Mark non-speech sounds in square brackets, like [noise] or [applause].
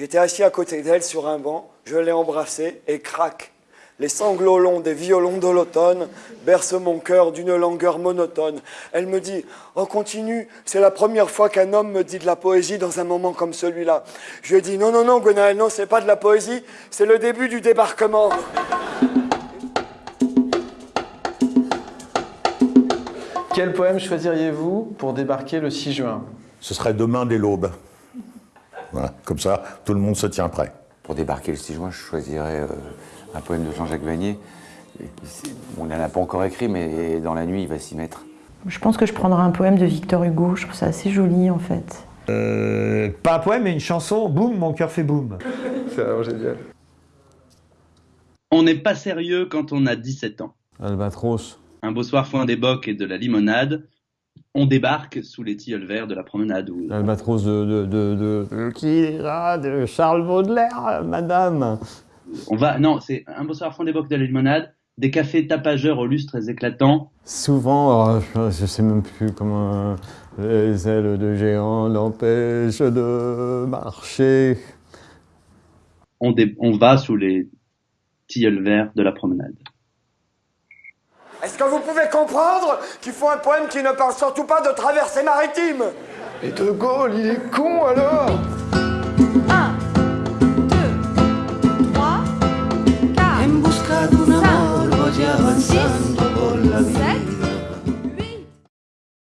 J'étais assis à côté d'elle sur un banc, je l'ai embrassée et crac. Les sanglots longs des violons de l'automne bercent mon cœur d'une langueur monotone. Elle me dit Oh, continue, c'est la première fois qu'un homme me dit de la poésie dans un moment comme celui-là. Je lui ai dit Non, non, non, Gwenaël, non, c'est pas de la poésie, c'est le début du débarquement. Quel poème choisiriez-vous pour débarquer le 6 juin? Ce serait demain dès l'aube. Voilà, comme ça, tout le monde se tient prêt. Pour débarquer le 6 juin, je choisirais euh, un poème de Jean-Jacques Vanier. On n'en a pas encore écrit, mais dans la nuit, il va s'y mettre. Je pense que je prendrai un poème de Victor Hugo, je trouve ça assez joli en fait. Euh, pas un poème, mais une chanson, boum, mon cœur fait boum. [laughs] C'est vraiment génial. On n'est pas sérieux quand on a 17 ans. Albatros. Un beau soir foin des bocs et de la limonade, on débarque sous les tilleuls verts de la promenade. Où... Albatros de, de, de, de, qui de Charles Baudelaire, madame. On va, non, c'est un beau soir des bocs de la limonade, des cafés tapageurs aux lustres éclatants. Souvent, oh, je sais même plus comment les ailes de géant l'empêchent de marcher. On, dé... on va sous les tilleuls verts de la promenade. Est-ce que vous pouvez comprendre qu'il faut un poème qui ne parle surtout pas de traversée maritime? Et De Gaulle, il est con alors